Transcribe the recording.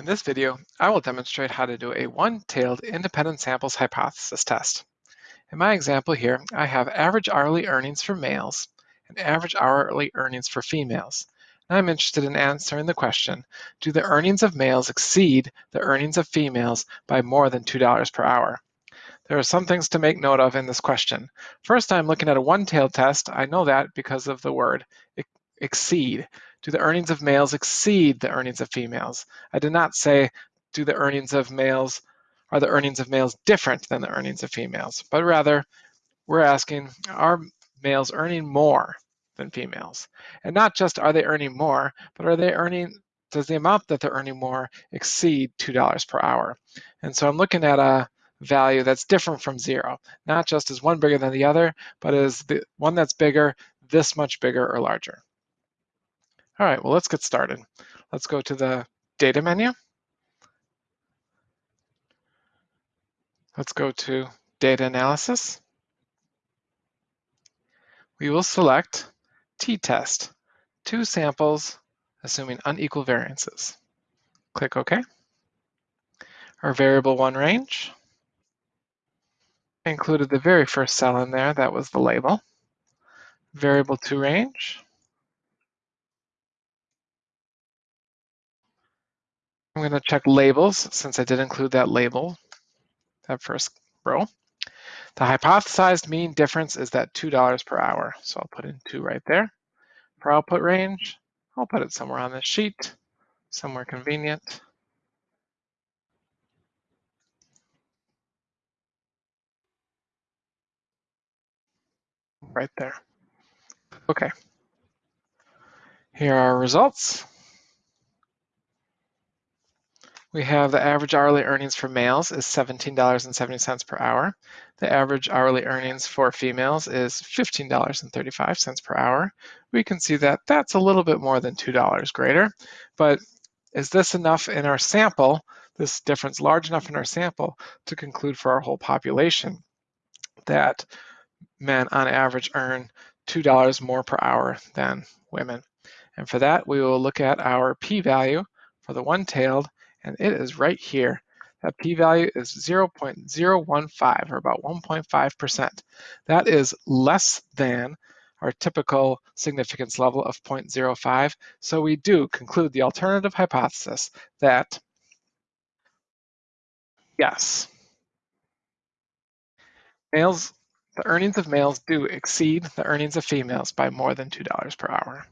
In this video, I will demonstrate how to do a one-tailed independent samples hypothesis test. In my example here, I have average hourly earnings for males and average hourly earnings for females. And I'm interested in answering the question, do the earnings of males exceed the earnings of females by more than $2 per hour? There are some things to make note of in this question. First, I'm looking at a one-tailed test. I know that because of the word exceed. Do the earnings of males exceed the earnings of females? I did not say, do the earnings of males, are the earnings of males different than the earnings of females? But rather, we're asking, are males earning more than females? And not just are they earning more, but are they earning, does the amount that they're earning more exceed $2 per hour? And so I'm looking at a value that's different from zero, not just is one bigger than the other, but is the one that's bigger this much bigger or larger. All right, well, let's get started. Let's go to the data menu. Let's go to data analysis. We will select t-test, two samples, assuming unequal variances. Click OK. Our variable one range included the very first cell in there, that was the label. Variable two range, I'm going to check labels since I did include that label, that first row. The hypothesized mean difference is that $2 per hour. So I'll put in two right there. For output range, I'll put it somewhere on this sheet, somewhere convenient. Right there. Okay. Here are our results. We have the average hourly earnings for males is $17.70 per hour. The average hourly earnings for females is $15.35 per hour. We can see that that's a little bit more than $2 greater, but is this enough in our sample, this difference large enough in our sample to conclude for our whole population that men on average earn $2 more per hour than women? And for that, we will look at our p-value for the one-tailed and it is right here. That p-value is 0.015, or about 1.5%. That is less than our typical significance level of 0.05. So we do conclude the alternative hypothesis that, yes, males, the earnings of males do exceed the earnings of females by more than $2 per hour.